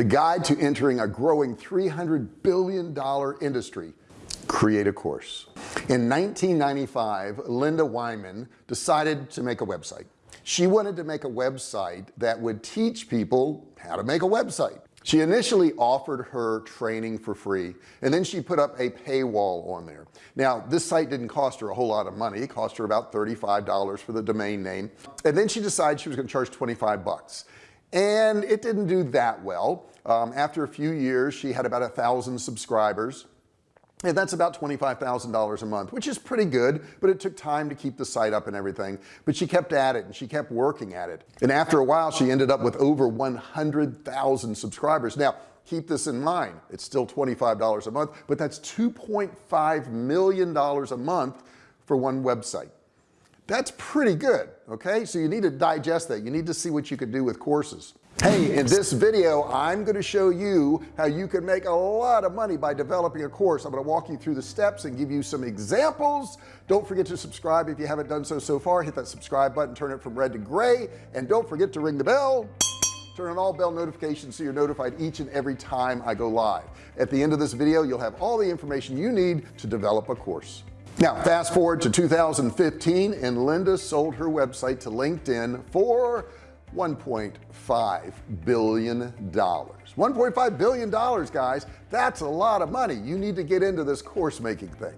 the guide to entering a growing 300 billion dollar industry create a course. In 1995 Lynda Weinman decided to make a website. She wanted to make a website that would teach people how to make a website. She initially offered her training for free and then she put up a paywall on there. Now this site didn't cost her a whole lot of money. It cost her about $35 for the domain name. And then she decided she was going to charge 25 bucks and it didn't do that well. Um, after a few years she had about a thousand subscribers. And that's about $25,000 a month which is pretty good but it took time to keep the site up and everything. But she kept at it and she kept working at it. And after a while she ended up with over 100,000 subscribers. Now keep this in mind. It's still $25 a month but that's 2.5 million dollars a month for one website that's pretty good okay? So you need to digest that. You need to see what you could do with courses. Hey in this video I'm going to show you how you can make a lot of money by developing a course. I'm going to walk you through the steps and give you some examples. Don't forget to subscribe if you haven't done so so far. Hit that subscribe button turn it from red to gray and don't forget to ring the bell. Turn on all bell notifications so you're notified each and every time I go live. At the end of this video you'll have all the information you need to develop a course now fast forward to 2015 and Lynda sold her website to LinkedIn for 1.5 billion dollars. 1.5 billion dollars guys. That's a lot of money. You need to get into this course making thing.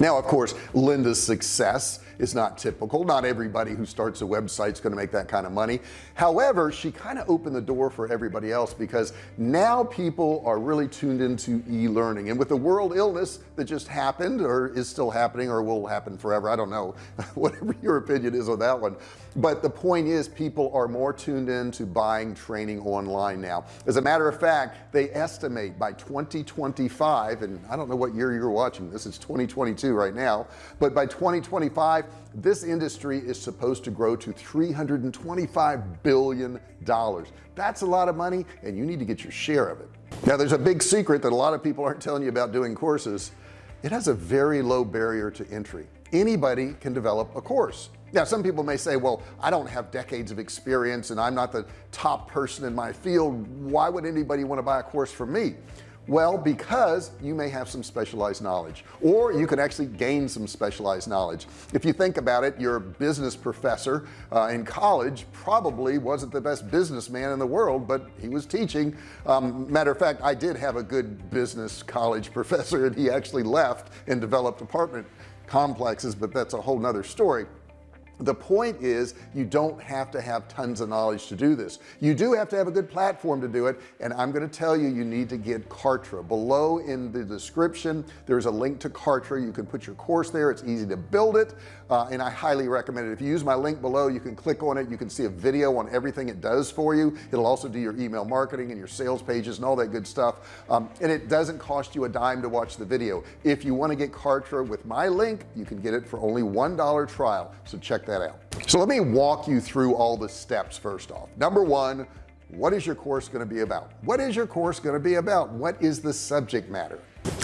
Now of course Lynda's success is not typical. Not everybody who starts a website is going to make that kind of money. However she kind of opened the door for everybody else because now people are really tuned into e-learning. And with the world illness that just happened or is still happening or will happen forever I don't know whatever your opinion is on that one. But the point is people are more tuned in to buying training online now. As a matter of fact they estimate by 2025 and I don't know what year you're watching this is 2022 right now but by 2025 this industry is supposed to grow to 325 billion dollars. That's a lot of money and you need to get your share of it. Now there's a big secret that a lot of people aren't telling you about doing courses. It has a very low barrier to entry. Anybody can develop a course. Now some people may say well I don't have decades of experience and I'm not the top person in my field. Why would anybody want to buy a course from me well because you may have some specialized knowledge or you can actually gain some specialized knowledge. If you think about it your business professor uh, in college probably wasn't the best businessman in the world but he was teaching. Um, matter of fact I did have a good business college professor and he actually left and developed apartment complexes but that's a whole nother story the point is you don't have to have tons of knowledge to do this. You do have to have a good platform to do it and I'm going to tell you you need to get Kartra. Below in the description there's a link to Kartra. You can put your course there. It's easy to build it uh, and I highly recommend it. If you use my link below you can click on it. You can see a video on everything it does for you. It'll also do your email marketing and your sales pages and all that good stuff. Um, and it doesn't cost you a dime to watch the video. If you want to get Kartra with my link you can get it for only one dollar trial. So check that that out. So let me walk you through all the steps first off. Number one what is your course going to be about? What is your course going to be about? What is the subject matter?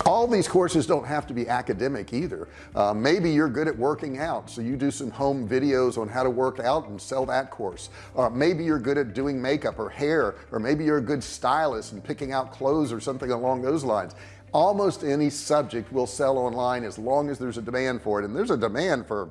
All these courses don't have to be academic either. Uh, maybe you're good at working out so you do some home videos on how to work out and sell that course. Uh, maybe you're good at doing makeup or hair or maybe you're a good stylist and picking out clothes or something along those lines. Almost any subject will sell online as long as there's a demand for it and there's a demand for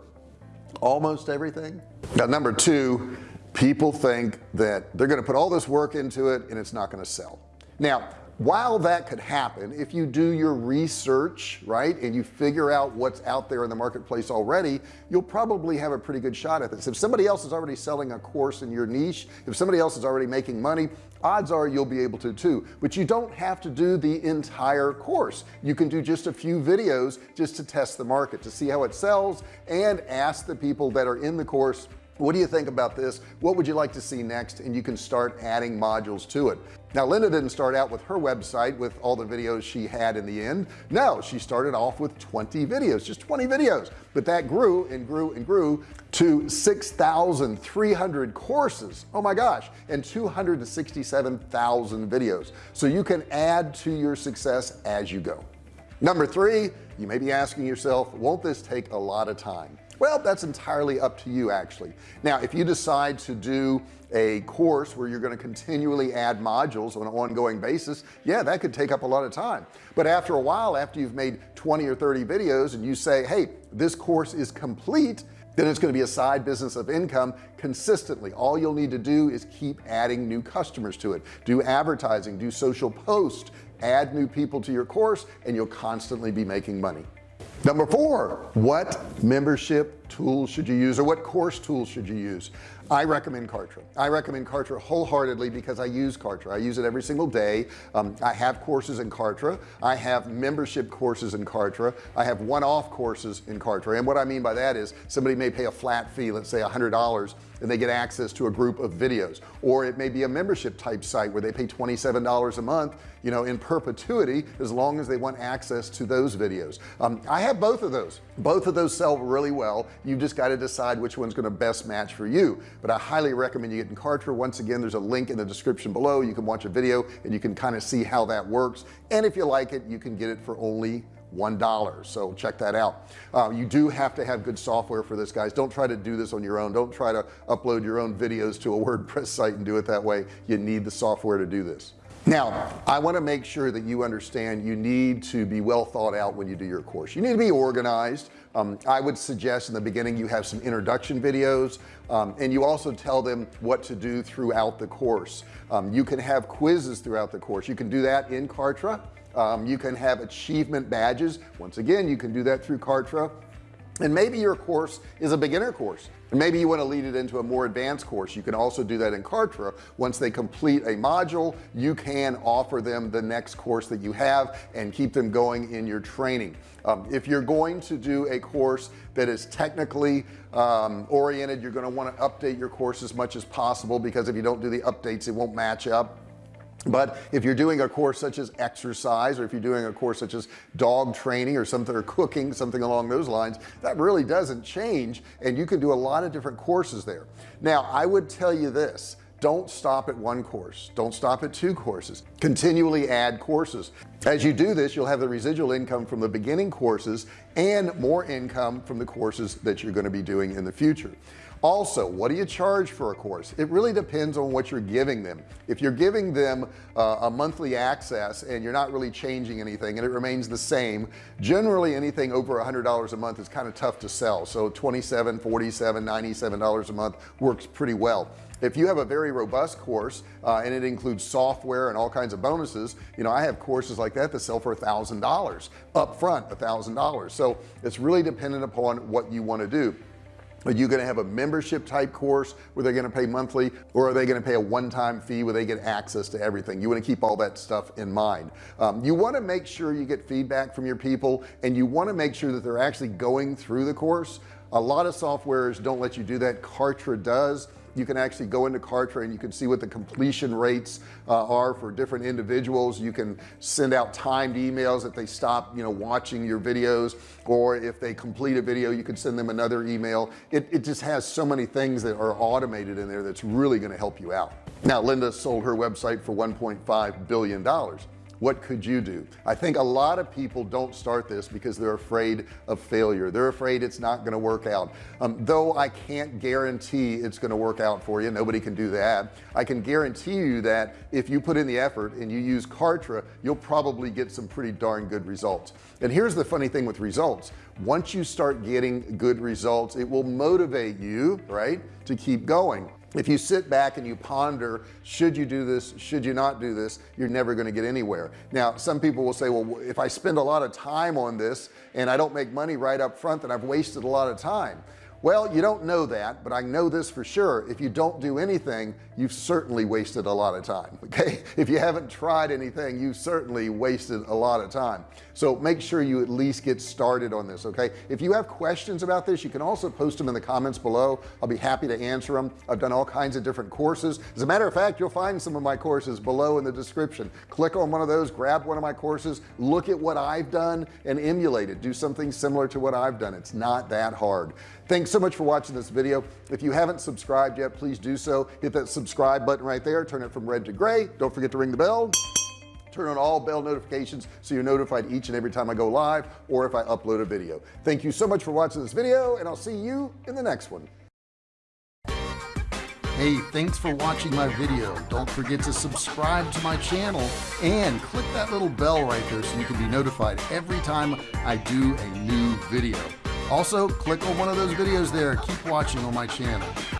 almost everything. Now number two people think that they're going to put all this work into it and it's not going to sell. Now while that could happen if you do your research right and you figure out what's out there in the marketplace already you'll probably have a pretty good shot at this. If somebody else is already selling a course in your niche if somebody else is already making money odds are you'll be able to too. But you don't have to do the entire course. You can do just a few videos just to test the market to see how it sells and ask the people that are in the course what do you think about this? What would you like to see next? And you can start adding modules to it. Now Lynda didn't start out with her website with all the videos she had in the end. No she started off with 20 videos just 20 videos. But that grew and grew and grew to 6,300 courses. Oh my gosh and 267,000 videos. So you can add to your success as you go. Number three you may be asking yourself won't this take a lot of time well that's entirely up to you actually. Now if you decide to do a course where you're going to continually add modules on an ongoing basis yeah that could take up a lot of time. But after a while after you've made 20 or 30 videos and you say hey this course is complete then it's going to be a side business of income consistently. All you'll need to do is keep adding new customers to it. Do advertising do social posts add new people to your course and you'll constantly be making money number four what membership tools should you use or what course tools should you use? I recommend Kartra. I recommend Kartra wholeheartedly because I use Kartra. I use it every single day. Um, I have courses in Kartra. I have membership courses in Kartra. I have one-off courses in Kartra. And what I mean by that is somebody may pay a flat fee let's say hundred dollars and they get access to a group of videos. Or it may be a membership type site where they pay $27 a month you know in perpetuity as long as they want access to those videos. Um, I have both of those. Both of those sell really well you've just got to decide which one's going to best match for you. But I highly recommend you get in Kartra once again there's a link in the description below. You can watch a video and you can kind of see how that works. And if you like it you can get it for only one dollar. So check that out. Uh, you do have to have good software for this guys. Don't try to do this on your own. Don't try to upload your own videos to a WordPress site and do it that way. You need the software to do this now I want to make sure that you understand you need to be well thought out when you do your course. You need to be organized. Um, I would suggest in the beginning you have some introduction videos um, and you also tell them what to do throughout the course. Um, you can have quizzes throughout the course. You can do that in Kartra. Um, you can have achievement badges. Once again you can do that through Kartra and maybe your course is a beginner course. And maybe you want to lead it into a more advanced course. You can also do that in Kartra. Once they complete a module you can offer them the next course that you have and keep them going in your training. Um, if you're going to do a course that is technically um, oriented you're going to want to update your course as much as possible because if you don't do the updates it won't match up but if you're doing a course such as exercise or if you're doing a course such as dog training or something or cooking something along those lines that really doesn't change and you can do a lot of different courses there. Now I would tell you this don't stop at one course. Don't stop at two courses. Continually add courses. As you do this you'll have the residual income from the beginning courses and more income from the courses that you're going to be doing in the future also what do you charge for a course? It really depends on what you're giving them. If you're giving them uh, a monthly access and you're not really changing anything and it remains the same generally anything over a hundred dollars a month is kind of tough to sell. So 27 47 97 dollars a month works pretty well. If you have a very robust course uh, and it includes software and all kinds of bonuses you know I have courses like that that sell for a thousand dollars up front a thousand dollars. So it's really dependent upon what you want to do are you going to have a membership type course where they're going to pay monthly or are they going to pay a one-time fee where they get access to everything? You want to keep all that stuff in mind. Um, you want to make sure you get feedback from your people and you want to make sure that they're actually going through the course. A lot of softwares don't let you do that. Kartra does you can actually go into Kartra and you can see what the completion rates uh, are for different individuals. You can send out timed emails if they stop you know watching your videos or if they complete a video you can send them another email. It, it just has so many things that are automated in there that's really going to help you out. Now Lynda sold her website for 1.5 billion dollars what could you do? I think a lot of people don't start this because they're afraid of failure. They're afraid it's not going to work out. Um, though I can't guarantee it's going to work out for you nobody can do that. I can guarantee you that if you put in the effort and you use Kartra you'll probably get some pretty darn good results. And here's the funny thing with results. Once you start getting good results it will motivate you right to keep going if you sit back and you ponder should you do this should you not do this you're never going to get anywhere. Now some people will say well if I spend a lot of time on this and I don't make money right up front then I've wasted a lot of time well you don't know that but I know this for sure. If you don't do anything you've certainly wasted a lot of time okay? If you haven't tried anything you've certainly wasted a lot of time. So make sure you at least get started on this okay? If you have questions about this you can also post them in the comments below. I'll be happy to answer them I've done all kinds of different courses. As a matter of fact you'll find some of my courses below in the description. Click on one of those grab one of my courses look at what I've done and emulate it. Do something similar to what I've done. It's not that hard thanks so much for watching this video. If you haven't subscribed yet please do so. Hit that subscribe button right there. Turn it from red to gray. Don't forget to ring the bell. Turn on all bell notifications so you're notified each and every time I go live or if I upload a video. Thank you so much for watching this video and I'll see you in the next one. Hey, thanks for watching my video. Don't forget to subscribe to my channel and click that little bell right there so you can be notified every time I do a new video. Also, click on one of those videos there. Keep watching on my channel.